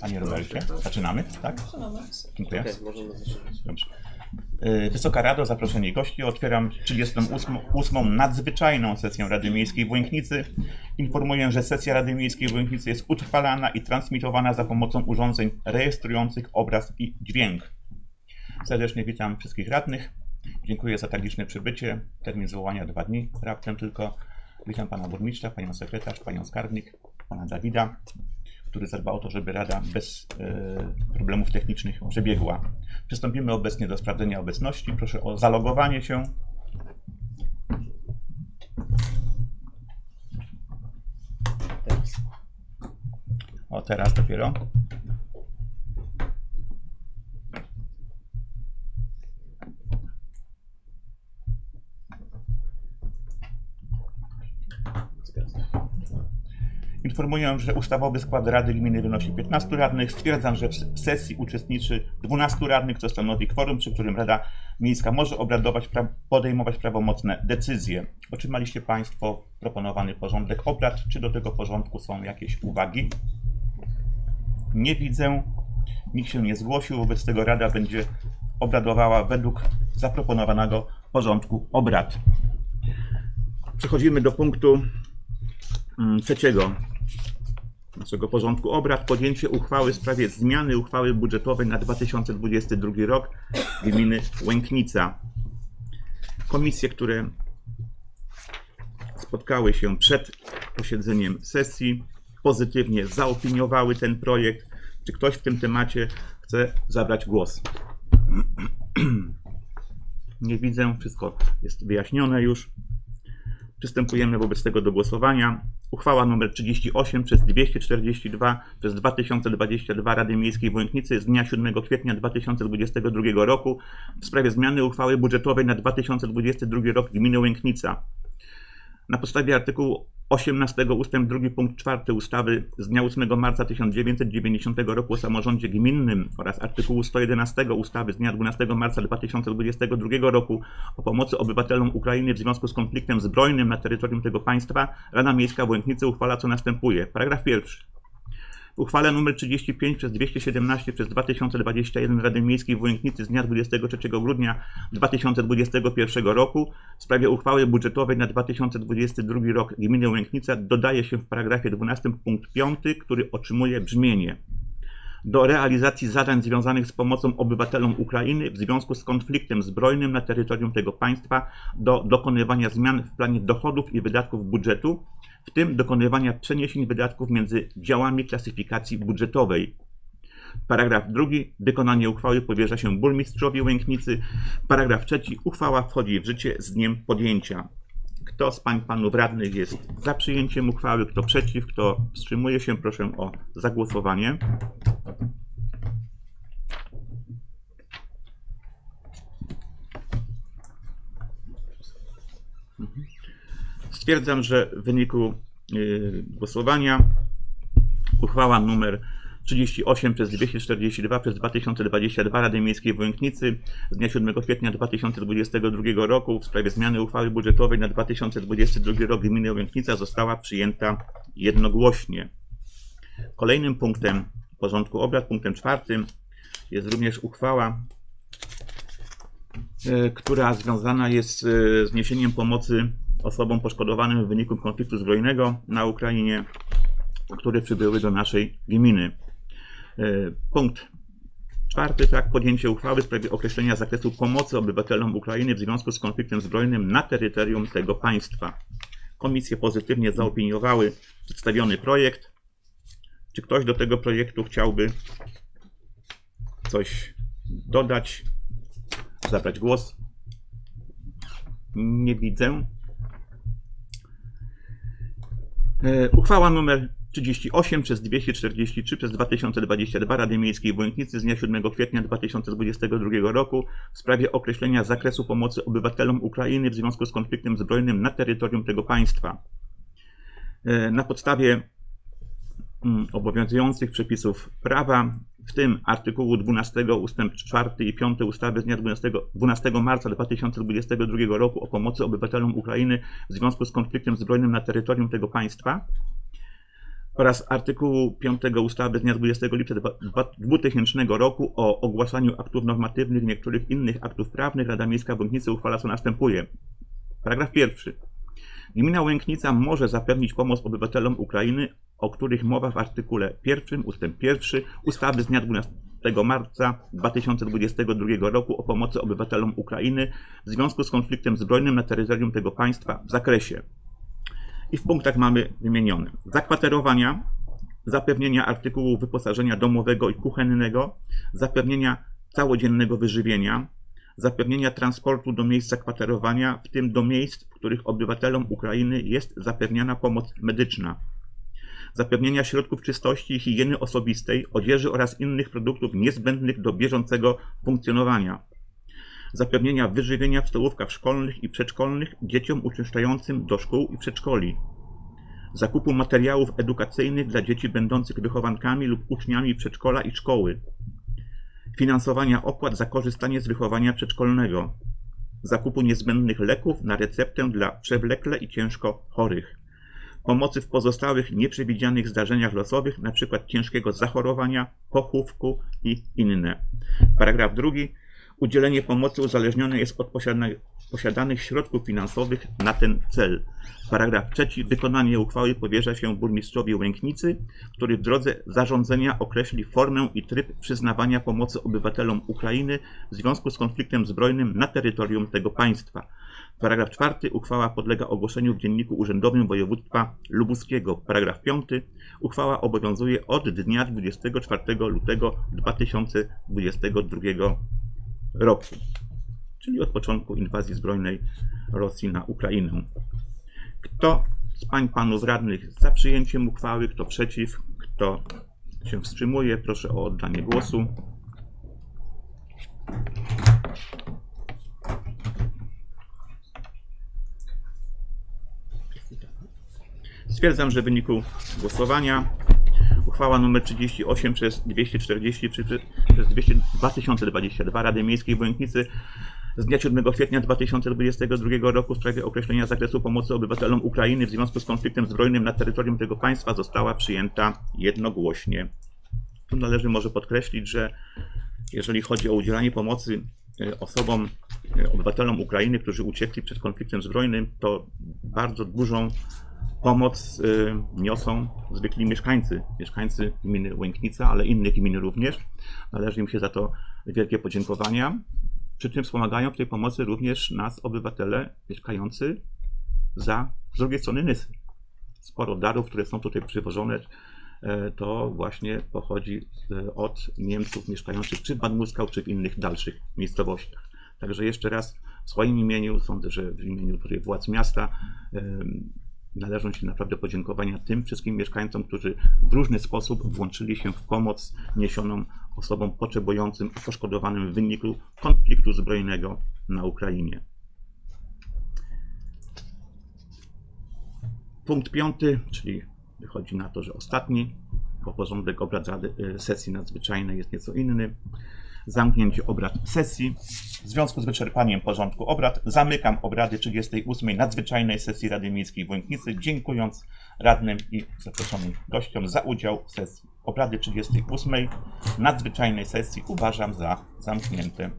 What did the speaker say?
Panie Robercie, zaczynamy, tak? Dziękuję. Dobrze. Y, Wysoka Rado, zaproszeni gości, otwieram 38. ósmą nadzwyczajną sesję Rady Miejskiej w Łęknicy. Informuję, że sesja Rady Miejskiej w Łęknicy jest utrwalana i transmitowana za pomocą urządzeń rejestrujących obraz i dźwięk. Serdecznie witam wszystkich radnych. Dziękuję za tak liczne przybycie. Termin zwołania dwa dni, raptem tylko. Witam pana burmistrza, panią sekretarz, panią skarbnik, pana Dawida, który zadba o to, żeby Rada bez e, problemów technicznych przebiegła. Przystąpimy obecnie do sprawdzenia obecności. Proszę o zalogowanie się. O, teraz dopiero. Informuję, że ustawowy skład Rady Gminy wynosi 15 radnych. Stwierdzam, że w sesji uczestniczy 12 radnych, co stanowi kworum, przy którym Rada Miejska może obradować, pra- podejmować prawomocne decyzje. Otrzymaliście Państwo proponowany porządek obrad. Czy do tego porządku są jakieś uwagi? Nie widzę. Nikt się nie zgłosił, wobec tego Rada będzie obradowała według zaproponowanego porządku obrad. Przechodzimy do punktu trzeciego naszego porządku obrad. Podjęcie uchwały w sprawie zmiany uchwały budżetowej na 2022 rok gminy Łęknica. Komisje, które spotkały się przed posiedzeniem sesji, pozytywnie zaopiniowały ten projekt. Czy ktoś w tym temacie chce zabrać głos? Nie widzę, wszystko jest wyjaśnione już. Przystępujemy wobec tego do głosowania. Uchwała nr 38 przez 242 przez 2022 Rady Miejskiej w Łęknicy z dnia 7 kwietnia 2022 roku w sprawie zmiany uchwały budżetowej na 2022 rok gminy Łęknica. Na podstawie artykułu 18 ust. 2 punkt 4 ustawy z dnia 8 marca 1990 roku o samorządzie gminnym oraz artykułu 111 ustawy z dnia 12 marca 2022 roku o pomocy obywatelom Ukrainy w związku z konfliktem zbrojnym na terytorium tego państwa Rada Miejska w Łęknicy uchwala co następuje. Paragraf pierwszy. Uchwale nr 35 przez 217 przez 2021 Rady Miejskiej w Łęknicy z dnia 23 grudnia 2021 roku. W sprawie uchwały budżetowej na 2022 rok gminy Łęknica dodaje się w paragrafie 12 punkt 5, który otrzymuje brzmienie do realizacji zadań związanych z pomocą obywatelom Ukrainy w związku z konfliktem zbrojnym na terytorium tego państwa, do dokonywania zmian w planie dochodów i wydatków budżetu, w tym dokonywania przeniesień wydatków między działami klasyfikacji budżetowej. Paragraf drugi. Wykonanie uchwały powierza się burmistrzowi Łęknicy. Paragraf trzeci. Uchwała wchodzi w życie z dniem podjęcia. Kto z pań panów radnych jest za przyjęciem uchwały, kto przeciw, kto wstrzymuje się, proszę o zagłosowanie. Stwierdzam, że w wyniku y, głosowania uchwała nr 38 przez 242 przez 2022 Rady Miejskiej w Łęknicy z dnia 7 kwietnia 2022 roku w sprawie zmiany uchwały budżetowej na 2022 rok gminy Łęknica została przyjęta jednogłośnie. Kolejnym punktem porządku obrad, punktem czwartym jest również uchwała, e, która związana jest e, z niesieniem pomocy osobom poszkodowanym w wyniku konfliktu zbrojnego na Ukrainie, które przybyły do naszej gminy. E, Punkt czwarty, tak, podjęcie uchwały w sprawie określenia zakresu pomocy obywatelom Ukrainy w związku z konfliktem zbrojnym na terytorium tego państwa. Komisje pozytywnie zaopiniowały przedstawiony projekt. Czy ktoś do tego projektu chciałby coś dodać, zabrać głos? Nie widzę. Uchwała nr 38 przez 243 przez 2022 Rady Miejskiej w Łęknicy z dnia 7 kwietnia 2022 roku w sprawie określenia zakresu pomocy obywatelom Ukrainy w związku z konfliktem zbrojnym na terytorium tego państwa. E, Na podstawie obowiązujących przepisów prawa, w tym artykułu 12 ust. 4 i 5 ustawy z dnia 12, 12 marca 2022 roku o pomocy obywatelom Ukrainy w związku z konfliktem zbrojnym na terytorium tego państwa, oraz artykułu 5 ustawy z dnia 20 lipca dwa- dwa- 2000 roku o ogłaszaniu aktów normatywnych niektórych innych aktów prawnych Rada Miejska w Łęknicy uchwala co następuje. Paragraf pierwszy. Gmina Łęknica może zapewnić pomoc obywatelom Ukrainy, o których mowa w artykule 1 ust. 1 ustawy z dnia 12 marca 2022 roku o pomocy obywatelom Ukrainy w związku z konfliktem zbrojnym na terytorium tego państwa w zakresie i w punktach mamy wymienione zakwaterowania, zapewnienia artykułów wyposażenia domowego i kuchennego, zapewnienia całodziennego wyżywienia, zapewnienia transportu do miejsc zakwaterowania, w tym do miejsc, których obywatelom Ukrainy jest zapewniana pomoc medyczna, zapewnienia środków czystości i higieny osobistej, odzieży oraz innych produktów niezbędnych do bieżącego funkcjonowania, zapewnienia wyżywienia w stołówkach szkolnych i przedszkolnych dzieciom uczęszczającym do szkół i przedszkoli, zakupu materiałów edukacyjnych dla dzieci będących wychowankami lub uczniami przedszkola i szkoły, finansowania opłat za korzystanie z wychowania przedszkolnego, zakupu niezbędnych leków na receptę dla przewlekle i ciężko chorych, pomocy w pozostałych nieprzewidzianych zdarzeniach losowych, np. ciężkiego zachorowania, pochówku i inne. Paragraf drugi. Udzielenie pomocy uzależnione jest od posiadanych środków finansowych na ten cel. Paragraf trzeci. Wykonanie uchwały powierza się burmistrzowi Łęknicy, który w drodze zarządzenia określi formę i tryb przyznawania pomocy obywatelom Ukrainy w związku z konfliktem zbrojnym na terytorium tego państwa. Paragraf czwarty. Uchwała podlega ogłoszeniu w Dzienniku Urzędowym Województwa Lubuskiego. Paragraf piąty. Uchwała obowiązuje od dnia 24 lutego 2022 roku, czyli od początku inwazji zbrojnej Rosji na Ukrainę. Kto z pań panów radnych za przyjęciem uchwały, kto przeciw, kto się wstrzymuje, proszę o oddanie głosu. Stwierdzam, że w wyniku głosowania uchwała nr 38 przez 240 przy- przy- przez 200 2022 Rady Miejskiej w z dnia 7 kwietnia 2022 roku w sprawie określenia zakresu pomocy obywatelom Ukrainy w związku z konfliktem zbrojnym na terytorium tego państwa została przyjęta jednogłośnie. Tu należy może podkreślić, że jeżeli chodzi o udzielanie pomocy e, osobom, obywatelom Ukrainy, którzy uciekli przed konfliktem zbrojnym, to bardzo dużą pomoc y, niosą zwykli mieszkańcy, mieszkańcy gminy Łęknica, ale innych gmin również. Należy im się za to wielkie podziękowania. Przy czym wspomagają w tej pomocy również nas, obywatele mieszkający za z drugiej strony Nysy. Sporo darów, które są tutaj przywożone, e, to właśnie pochodzi e, od Niemców mieszkających czy w Bad Muskał, czy w innych dalszych miejscowościach. Także jeszcze raz w swoim imieniu, sądzę, że w imieniu władz miasta należą się naprawdę podziękowania tym wszystkim mieszkańcom, którzy w różny sposób włączyli się w pomoc niesioną osobom potrzebującym, a poszkodowanym w wyniku konfliktu zbrojnego na Ukrainie. Punkt piąty, czyli wychodzi na to, że ostatni, bo porządek obrad y, sesji nadzwyczajnej jest nieco inny. Zamknięcie obrad sesji. W związku z wyczerpaniem porządku obrad zamykam obrady 38. nadzwyczajnej sesji Rady Miejskiej w Łęknicy, dziękując radnym i zaproszonym gościom za udział w sesji. Obrady 38. nadzwyczajnej sesji uważam za zamknięte.